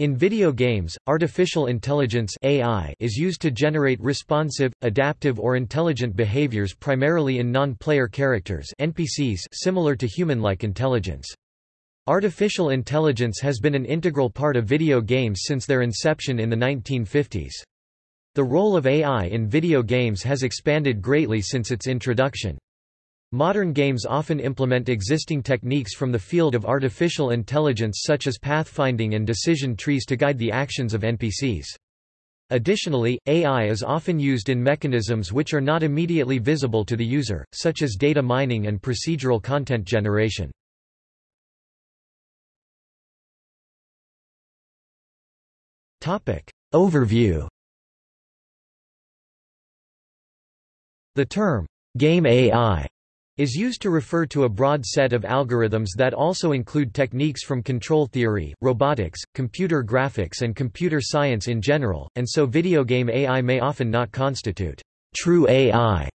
In video games, artificial intelligence AI is used to generate responsive, adaptive or intelligent behaviors primarily in non-player characters NPCs similar to human-like intelligence. Artificial intelligence has been an integral part of video games since their inception in the 1950s. The role of AI in video games has expanded greatly since its introduction. Modern games often implement existing techniques from the field of artificial intelligence such as pathfinding and decision trees to guide the actions of NPCs. Additionally, AI is often used in mechanisms which are not immediately visible to the user, such as data mining and procedural content generation. Overview The term, game AI is used to refer to a broad set of algorithms that also include techniques from control theory, robotics, computer graphics and computer science in general, and so video game AI may often not constitute true AI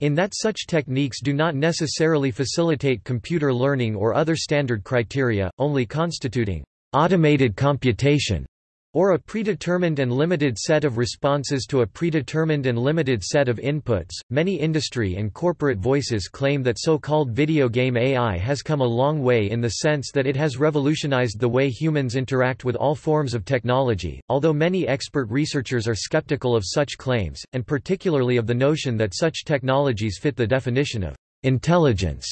in that such techniques do not necessarily facilitate computer learning or other standard criteria, only constituting automated computation or a predetermined and limited set of responses to a predetermined and limited set of inputs. Many industry and corporate voices claim that so-called video game AI has come a long way in the sense that it has revolutionized the way humans interact with all forms of technology, although many expert researchers are skeptical of such claims, and particularly of the notion that such technologies fit the definition of intelligence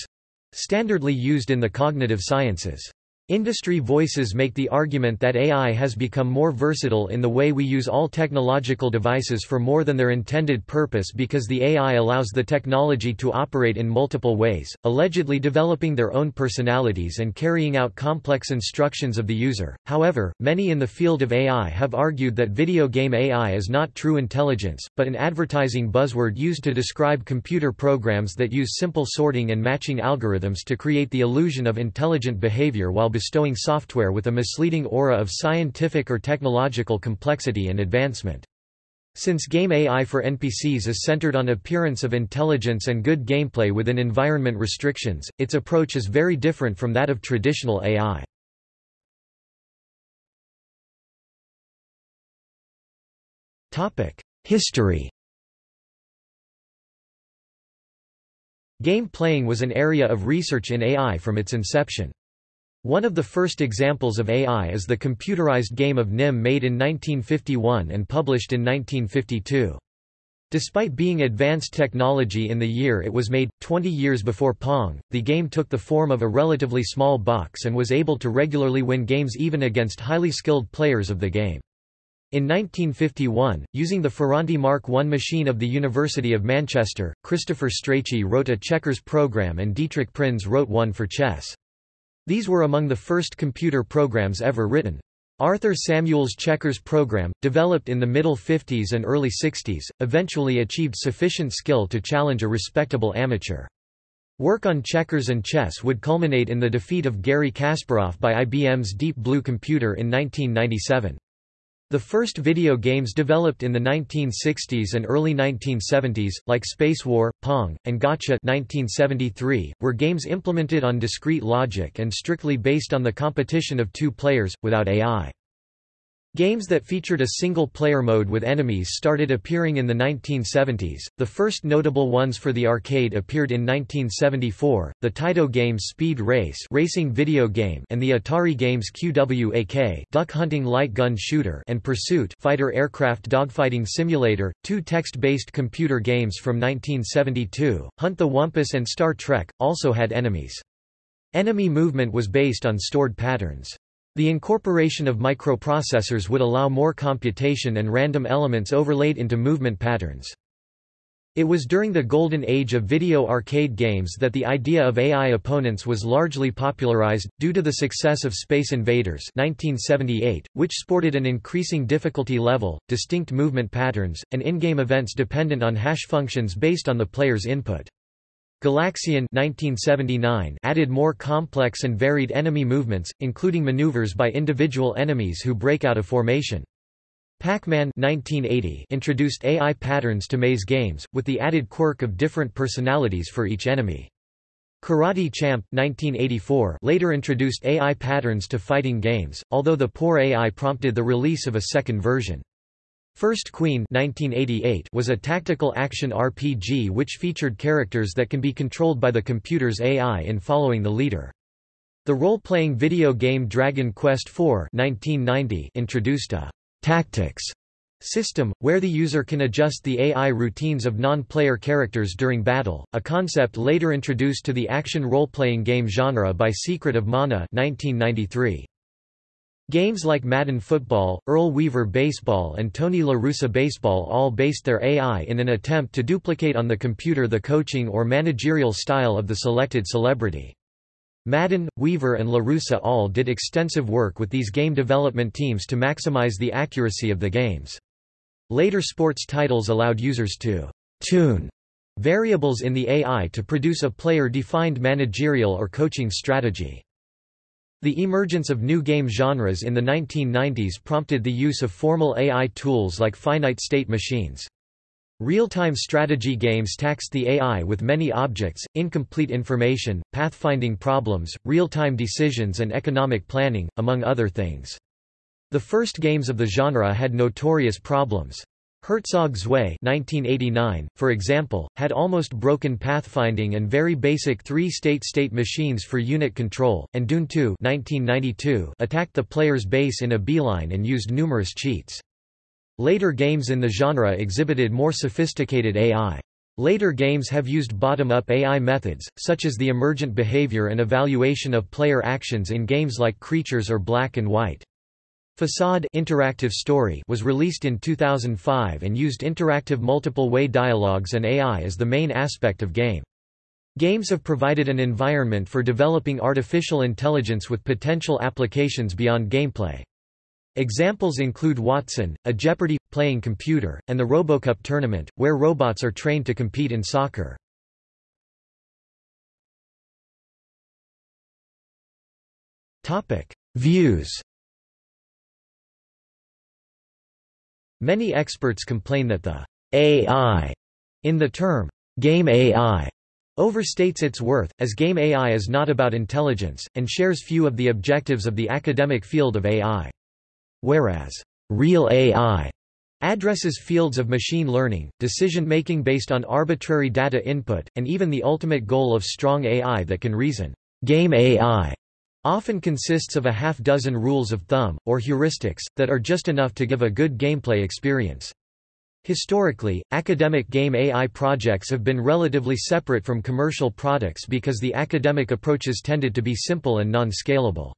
standardly used in the cognitive sciences. Industry voices make the argument that AI has become more versatile in the way we use all technological devices for more than their intended purpose because the AI allows the technology to operate in multiple ways, allegedly developing their own personalities and carrying out complex instructions of the user. However, many in the field of AI have argued that video game AI is not true intelligence, but an advertising buzzword used to describe computer programs that use simple sorting and matching algorithms to create the illusion of intelligent behavior while bestowing software with a misleading aura of scientific or technological complexity and advancement. Since game AI for NPCs is centered on appearance of intelligence and good gameplay within environment restrictions, its approach is very different from that of traditional AI. History Game playing was an area of research in AI from its inception. One of the first examples of AI is the computerized game of Nim made in 1951 and published in 1952. Despite being advanced technology in the year it was made, 20 years before Pong, the game took the form of a relatively small box and was able to regularly win games even against highly skilled players of the game. In 1951, using the Ferranti Mark I machine of the University of Manchester, Christopher Strachey wrote a checkers program and Dietrich Prinz wrote one for chess. These were among the first computer programs ever written. Arthur Samuel's checkers program, developed in the middle 50s and early 60s, eventually achieved sufficient skill to challenge a respectable amateur. Work on checkers and chess would culminate in the defeat of Garry Kasparov by IBM's Deep Blue computer in 1997. The first video games developed in the 1960s and early 1970s, like Space War, Pong, and Gotcha 1973, were games implemented on discrete logic and strictly based on the competition of two players, without AI. Games that featured a single-player mode with enemies started appearing in the 1970s. The first notable ones for the arcade appeared in 1974, the Taito Games Speed Race racing video game and the Atari Games QWAK duck hunting light gun shooter and Pursuit fighter aircraft dogfighting simulator, two text-based computer games from 1972. Hunt the Wumpus and Star Trek also had enemies. Enemy movement was based on stored patterns. The incorporation of microprocessors would allow more computation and random elements overlaid into movement patterns. It was during the golden age of video arcade games that the idea of AI opponents was largely popularized, due to the success of Space Invaders 1978, which sported an increasing difficulty level, distinct movement patterns, and in-game events dependent on hash functions based on the player's input. Galaxian 1979 added more complex and varied enemy movements, including maneuvers by individual enemies who break out of formation. Pac-Man introduced AI patterns to maze games, with the added quirk of different personalities for each enemy. Karate Champ 1984 later introduced AI patterns to fighting games, although the poor AI prompted the release of a second version. First Queen 1988 was a tactical action RPG which featured characters that can be controlled by the computer's AI in following the leader. The role-playing video game Dragon Quest IV 1990 introduced a «tactics» system, where the user can adjust the AI routines of non-player characters during battle, a concept later introduced to the action role-playing game genre by Secret of Mana 1993. Games like Madden Football, Earl Weaver Baseball and Tony La Russa Baseball all based their AI in an attempt to duplicate on the computer the coaching or managerial style of the selected celebrity. Madden, Weaver and La Russa all did extensive work with these game development teams to maximize the accuracy of the games. Later sports titles allowed users to «tune» variables in the AI to produce a player-defined managerial or coaching strategy. The emergence of new game genres in the 1990s prompted the use of formal AI tools like finite state machines. Real-time strategy games taxed the AI with many objects, incomplete information, pathfinding problems, real-time decisions and economic planning, among other things. The first games of the genre had notorious problems. Herzog Zwei 1989, for example, had almost broken pathfinding and very basic three-state state machines for unit control, and Dune 2 1992 attacked the player's base in a beeline and used numerous cheats. Later games in the genre exhibited more sophisticated AI. Later games have used bottom-up AI methods, such as the emergent behavior and evaluation of player actions in games like Creatures or Black and White. Facade interactive story was released in 2005 and used interactive multiple-way dialogues and AI as the main aspect of game. Games have provided an environment for developing artificial intelligence with potential applications beyond gameplay. Examples include Watson, a Jeopardy!-playing computer, and the Robocup tournament, where robots are trained to compete in soccer. Views Many experts complain that the AI in the term game AI overstates its worth, as game AI is not about intelligence, and shares few of the objectives of the academic field of AI whereas real AI addresses fields of machine learning, decision-making based on arbitrary data input, and even the ultimate goal of strong AI that can reason. Game AI often consists of a half dozen rules of thumb, or heuristics, that are just enough to give a good gameplay experience. Historically, academic game AI projects have been relatively separate from commercial products because the academic approaches tended to be simple and non-scalable.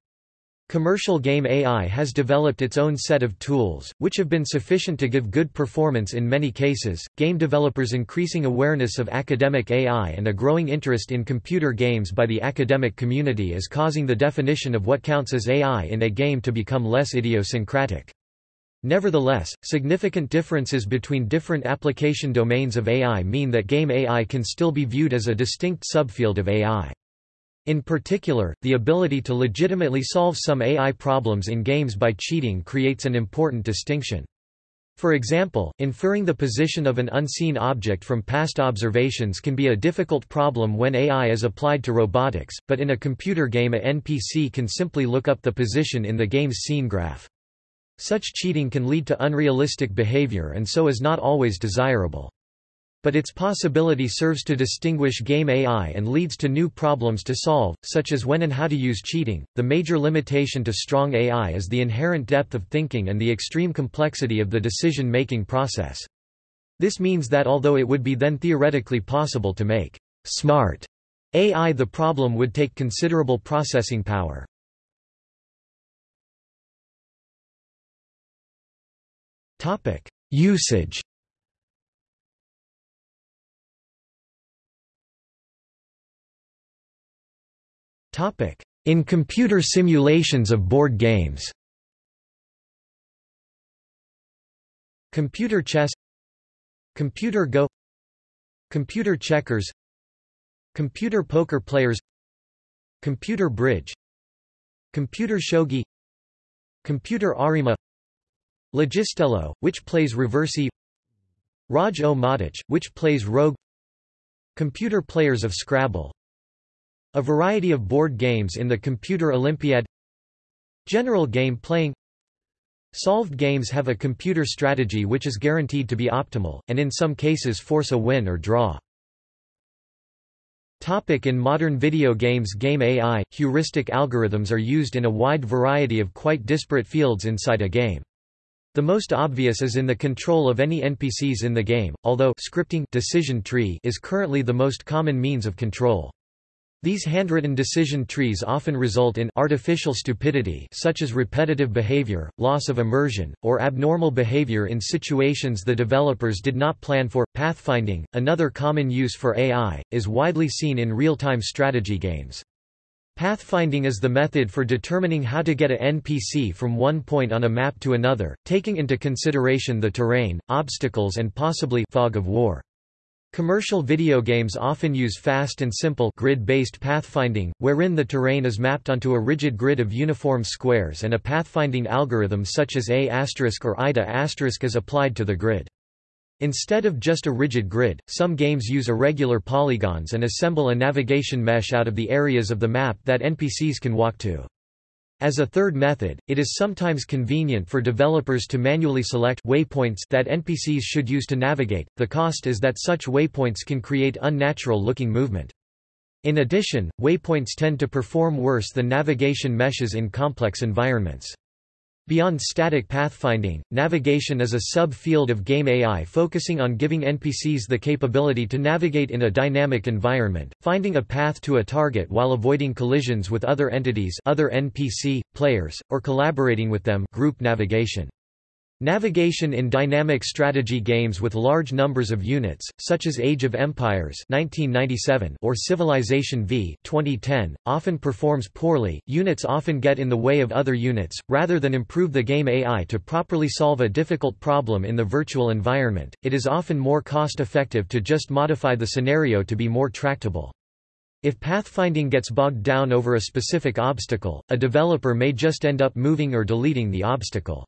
Commercial game AI has developed its own set of tools, which have been sufficient to give good performance in many cases. Game developers' increasing awareness of academic AI and a growing interest in computer games by the academic community is causing the definition of what counts as AI in a game to become less idiosyncratic. Nevertheless, significant differences between different application domains of AI mean that game AI can still be viewed as a distinct subfield of AI. In particular, the ability to legitimately solve some AI problems in games by cheating creates an important distinction. For example, inferring the position of an unseen object from past observations can be a difficult problem when AI is applied to robotics, but in a computer game a NPC can simply look up the position in the game's scene graph. Such cheating can lead to unrealistic behavior and so is not always desirable but its possibility serves to distinguish game AI and leads to new problems to solve, such as when and how to use cheating. The major limitation to strong AI is the inherent depth of thinking and the extreme complexity of the decision making process. This means that although it would be then theoretically possible to make smart AI, the problem would take considerable processing power. Usage In computer simulations of board games. Computer chess. Computer Go. Computer checkers. Computer poker players. Computer bridge. Computer shogi. Computer Arimaa. Logistello, which plays Reversi. Raj o Madich, which plays Rogue. Computer players of Scrabble A variety of board games in the Computer Olympiad General game playing Solved games have a computer strategy which is guaranteed to be optimal, and in some cases force a win or draw. Topic in modern video games Game AI, heuristic algorithms are used in a wide variety of quite disparate fields inside a game. The most obvious is in the control of any NPCs in the game, although scripting decision tree is currently the most common means of control. These handwritten decision trees often result in artificial stupidity such as repetitive behavior, loss of immersion, or abnormal behavior in situations the developers did not plan for. Pathfinding, another common use for AI, is widely seen in real-time strategy games. Pathfinding is the method for determining how to get a NPC from one point on a map to another, taking into consideration the terrain, obstacles and possibly fog of war. Commercial video games often use fast and simple grid-based pathfinding, wherein the terrain is mapped onto a rigid grid of uniform squares and a pathfinding algorithm such as A** or IDA** is applied to the grid. Instead of just a rigid grid, some games use irregular polygons and assemble a navigation mesh out of the areas of the map that NPCs can walk to. As a third method, it is sometimes convenient for developers to manually select waypoints that NPCs should use to navigate. The cost is that such waypoints can create unnatural-looking movement. In addition, waypoints tend to perform worse than navigation meshes in complex environments. Beyond static pathfinding, navigation is a sub-field of game AI focusing on giving NPCs the capability to navigate in a dynamic environment, finding a path to a target while avoiding collisions with other entities other NPC, players, or collaborating with them group navigation. Navigation in dynamic strategy games with large numbers of units, such as Age of Empires 1997 or Civilization V 2010, often performs poorly. Units often get in the way of other units, rather than improve the game AI to properly solve a difficult problem in the virtual environment. It is often more cost-effective to just modify the scenario to be more tractable. If pathfinding gets bogged down over a specific obstacle, a developer may just end up moving or deleting the obstacle.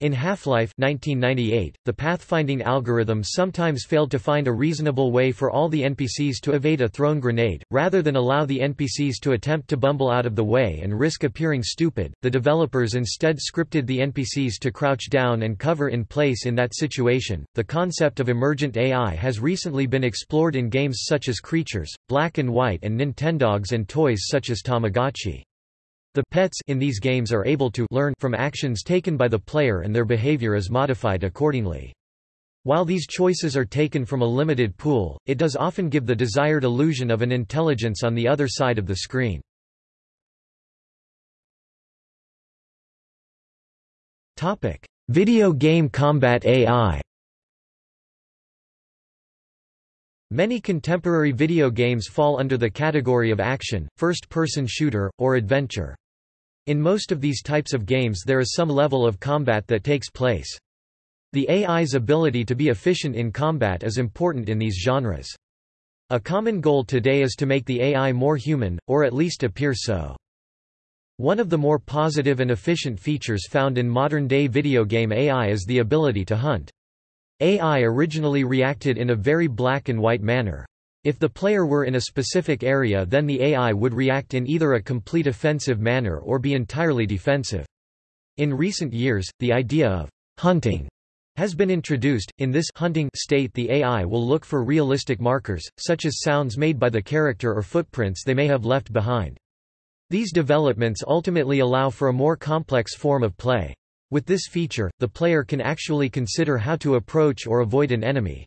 In Half-Life 1998, the pathfinding algorithm sometimes failed to find a reasonable way for all the NPCs to evade a thrown grenade, rather than allow the NPCs to attempt to bumble out of the way and risk appearing stupid. The developers instead scripted the NPCs to crouch down and cover in place in that situation. The concept of emergent AI has recently been explored in games such as Creatures, Black and White and Nintendogs and toys such as Tamagotchi. The pets in these games are able to learn from actions taken by the player and their behavior is modified accordingly. While these choices are taken from a limited pool, it does often give the desired illusion of an intelligence on the other side of the screen. Video game combat AI Many contemporary video games fall under the category of action, first-person shooter, or adventure. In most of these types of games there is some level of combat that takes place. The AI's ability to be efficient in combat is important in these genres. A common goal today is to make the AI more human, or at least appear so. One of the more positive and efficient features found in modern-day video game AI is the ability to hunt. AI originally reacted in a very black and white manner. If the player were in a specific area then the AI would react in either a complete offensive manner or be entirely defensive. In recent years, the idea of hunting has been introduced. In this hunting state the AI will look for realistic markers, such as sounds made by the character or footprints they may have left behind. These developments ultimately allow for a more complex form of play. With this feature, the player can actually consider how to approach or avoid an enemy.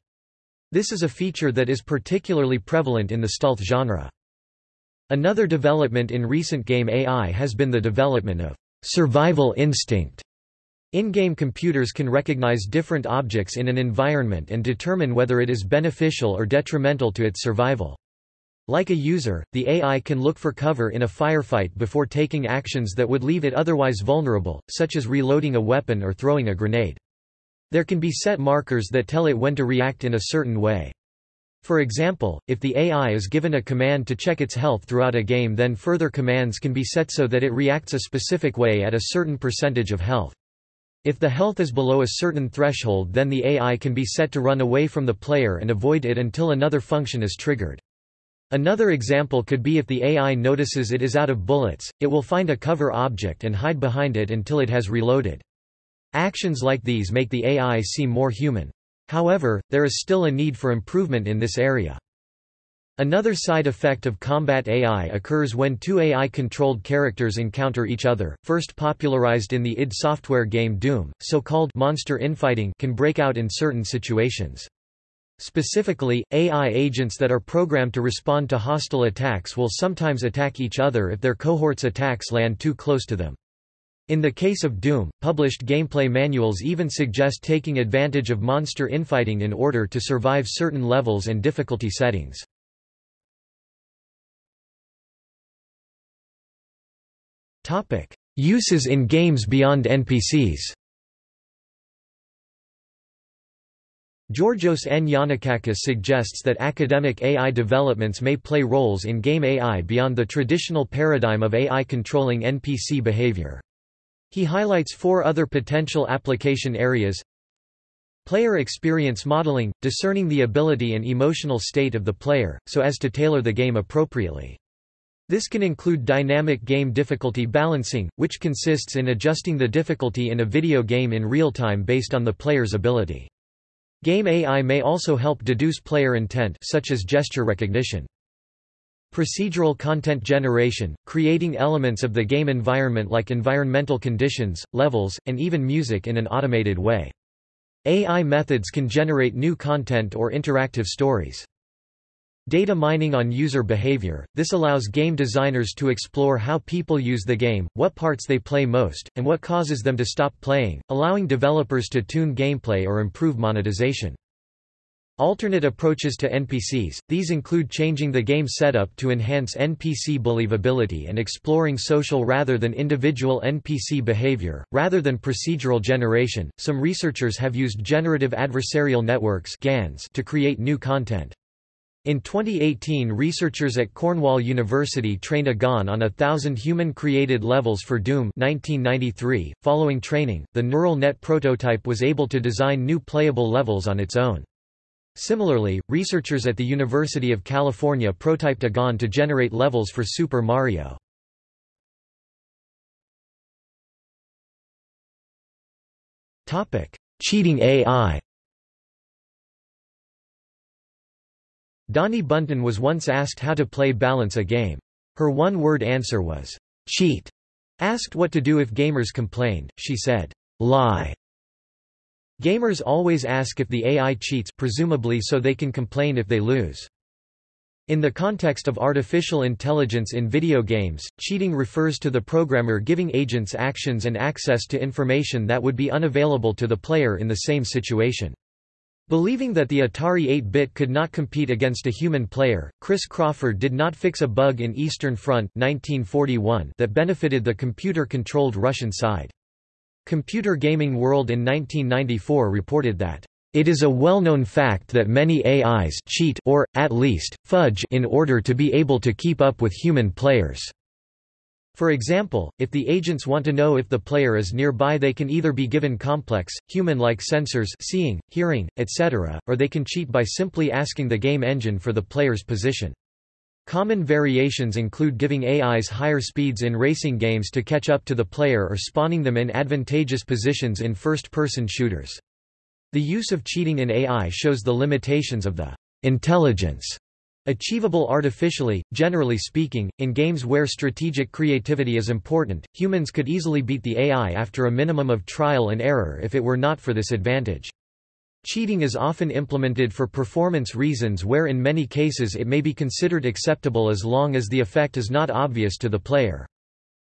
This is a feature that is particularly prevalent in the stealth genre. Another development in recent game AI has been the development of survival instinct. In-game computers can recognize different objects in an environment and determine whether it is beneficial or detrimental to its survival. Like a user, the AI can look for cover in a firefight before taking actions that would leave it otherwise vulnerable, such as reloading a weapon or throwing a grenade. There can be set markers that tell it when to react in a certain way. For example, if the AI is given a command to check its health throughout a game then further commands can be set so that it reacts a specific way at a certain percentage of health. If the health is below a certain threshold then the AI can be set to run away from the player and avoid it until another function is triggered. Another example could be if the AI notices it is out of bullets, it will find a cover object and hide behind it until it has reloaded. Actions like these make the AI seem more human. However, there is still a need for improvement in this area. Another side effect of combat AI occurs when two AI-controlled characters encounter each other, first popularized in the id Software game Doom, so-called monster infighting can break out in certain situations. Specifically, AI agents that are programmed to respond to hostile attacks will sometimes attack each other if their cohort's attacks land too close to them. In the case of Doom, published gameplay manuals even suggest taking advantage of monster infighting in order to survive certain levels and difficulty settings. Uses in games beyond NPCs Georgios N. Yannakakis suggests that academic AI developments may play roles in game AI beyond the traditional paradigm of AI controlling NPC behavior. He highlights four other potential application areas Player experience modeling, discerning the ability and emotional state of the player, so as to tailor the game appropriately. This can include dynamic game difficulty balancing, which consists in adjusting the difficulty in a video game in real time based on the player's ability. Game AI may also help deduce player intent such as gesture recognition. Procedural content generation, creating elements of the game environment like environmental conditions, levels, and even music in an automated way. AI methods can generate new content or interactive stories. Data mining on user behavior, this allows game designers to explore how people use the game, what parts they play most, and what causes them to stop playing, allowing developers to tune gameplay or improve monetization. Alternate approaches to NPCs, these include changing the game setup to enhance NPC believability and exploring social rather than individual NPC behavior, rather than procedural generation. Some researchers have used generative adversarial networks (GANs) to create new content. In 2018 researchers at Cornell University trained a GAN on a thousand human-created levels for Doom 1993. Following training, the neural net prototype was able to design new playable levels on its own. Similarly, researchers at the University of California prototyped a GAN to generate levels for Super Mario. Cheating AI Dani Bunten was once asked how to play balance a game. Her one-word answer was, cheat. Asked what to do if gamers complained, she said, lie. Gamers always ask if the AI cheats presumably so they can complain if they lose. In the context of artificial intelligence in video games, cheating refers to the programmer giving agents actions and access to information that would be unavailable to the player in the same situation. Believing that the Atari 8-bit could not compete against a human player, Chris Crawford did not fix a bug in Eastern Front 1941 that benefited the computer-controlled Russian side. Computer Gaming World in 1994 reported that it is a well-known fact that many AIs cheat or, at least, fudge in order to be able to keep up with human players. For example, if the agents want to know if the player is nearby they can either be given complex, human-like sensors seeing, hearing, etc., or they can cheat by simply asking the game engine for the player's position. Common variations include giving AIs higher speeds in racing games to catch up to the player or spawning them in advantageous positions in first-person shooters. The use of cheating in AI shows the limitations of the intelligence Achievable artificially, generally speaking, in games where strategic creativity is important, humans could easily beat the AI after a minimum of trial and error if it were not for this advantage. Cheating is often implemented for performance reasons where in many cases it may be considered acceptable as long as the effect is not obvious to the player.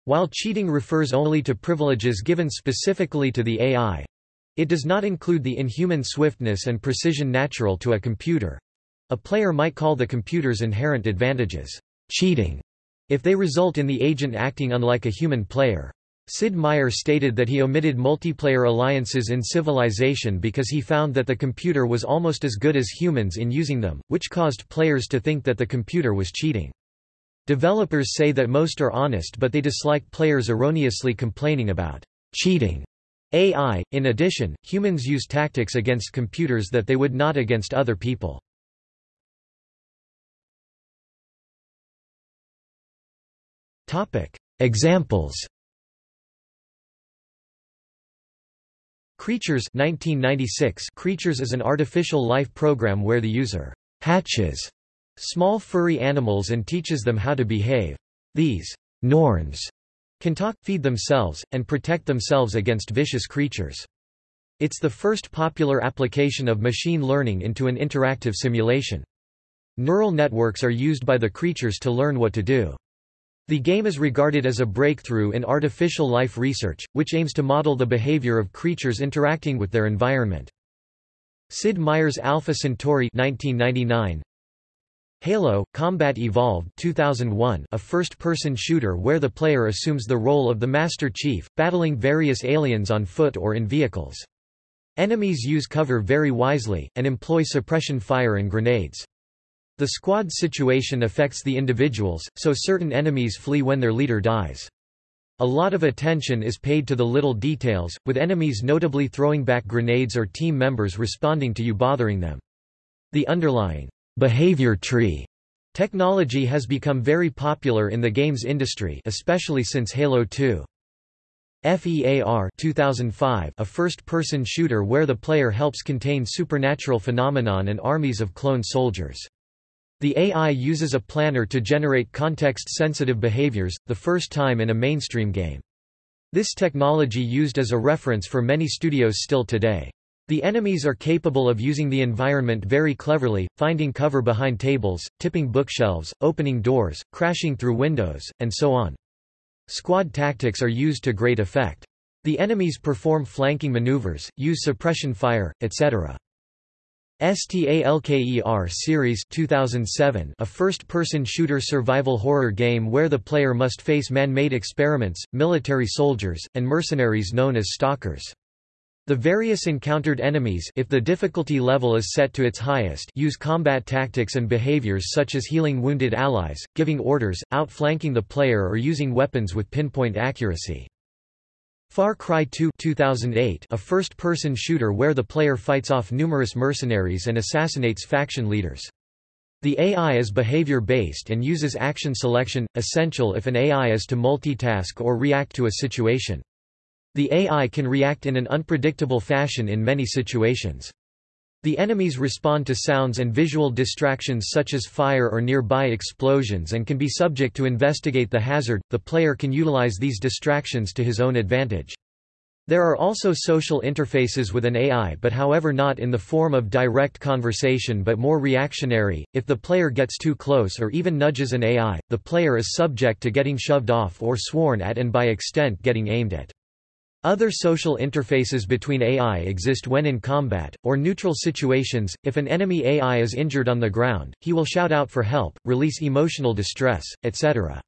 While cheating refers only to privileges given specifically to the AI, it does not include the inhuman swiftness and precision natural to a computer. A player might call the computer's inherent advantages cheating if they result in the agent acting unlike a human player. Sid Meier stated that he omitted multiplayer alliances in Civilization because he found that the computer was almost as good as humans in using them, which caused players to think that the computer was cheating. Developers say that most are honest but they dislike players erroneously complaining about cheating AI. In addition, humans use tactics against computers that they would not against other people. Examples Creatures 1996 Creatures is an artificial life program where the user hatches small furry animals and teaches them how to behave. These Norns can talk, feed themselves, and protect themselves against vicious creatures. It's the first popular application of machine learning into an interactive simulation. Neural networks are used by the creatures to learn what to do. The game is regarded as a breakthrough in artificial life research, which aims to model the behavior of creatures interacting with their environment. Sid Meier's Alpha Centauri 1999, Halo Combat Evolved 2001, a first-person shooter where the player assumes the role of the Master Chief, battling various aliens on foot or in vehicles. Enemies use cover very wisely, and employ suppression fire and grenades. The squad situation affects the individuals, so certain enemies flee when their leader dies. A lot of attention is paid to the little details, with enemies notably throwing back grenades or team members responding to you bothering them. The underlying behavior tree technology has become very popular in the games industry especially since Halo 2. FEAR 2005, a first-person shooter where the player helps contain supernatural phenomenon and armies of clone soldiers. The AI uses a planner to generate context-sensitive behaviors, the first time in a mainstream game. This technology used as a reference for many studios still today. The enemies are capable of using the environment very cleverly, finding cover behind tables, tipping bookshelves, opening doors, crashing through windows, and so on. Squad tactics are used to great effect. The enemies perform flanking maneuvers, use suppression fire, etc. STALKER Series 2007 a first-person shooter survival horror game where the player must face man-made experiments, military soldiers, and mercenaries known as stalkers. The various encountered enemies if the difficulty level is set to its highest use combat tactics and behaviors such as healing wounded allies, giving orders, outflanking the player or using weapons with pinpoint accuracy. Far Cry 2 2008, a first-person shooter where the player fights off numerous mercenaries and assassinates faction leaders. The AI is behavior-based and uses action selection, essential if an AI is to multitask or react to a situation. The AI can react in an unpredictable fashion in many situations. The enemies respond to sounds and visual distractions such as fire or nearby explosions and can be subject to investigate the hazard. The player can utilize these distractions to his own advantage. There are also social interfaces with an AI but however not in the form of direct conversation but more reactionary. If the player gets too close or even nudges an AI, the player is subject to getting shoved off or sworn at and by extent getting aimed at. Other social interfaces between AI exist when in combat, or neutral situations. If an enemy AI is injured on the ground, he will shout out for help, release emotional distress, etc.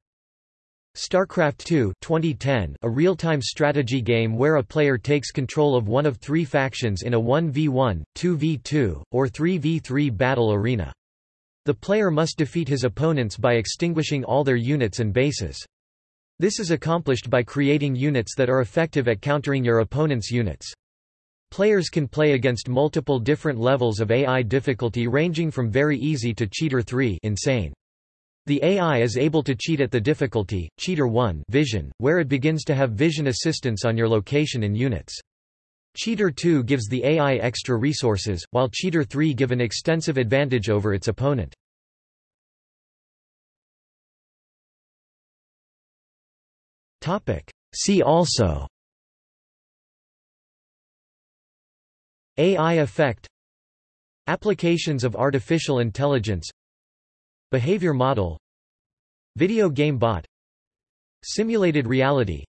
StarCraft II 2010, a real-time strategy game where a player takes control of one of three factions in a 1v1, 2v2, or 3v3 battle arena. The player must defeat his opponents by extinguishing all their units and bases. This is accomplished by creating units that are effective at countering your opponent's units. Players can play against multiple different levels of AI difficulty ranging from very easy to Cheater 3 insane. The AI is able to cheat at the difficulty, Cheater 1 vision, where it begins to have vision assistance on your location and units. Cheater 2 gives the AI extra resources, while Cheater 3 give an extensive advantage over its opponent. See also. AI effect. Applications of artificial intelligence. Behavior model. Video game bot. Simulated reality.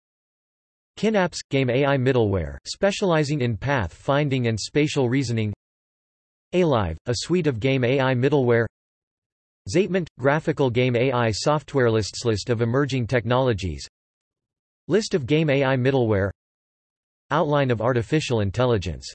Kynapse – game AI middleware, specializing in path finding and spatial reasoning. AiLive – a suite of game AI middleware. xaitment – graphical game AI software lists List of emerging technologies List of game AI middleware. Outline of artificial intelligence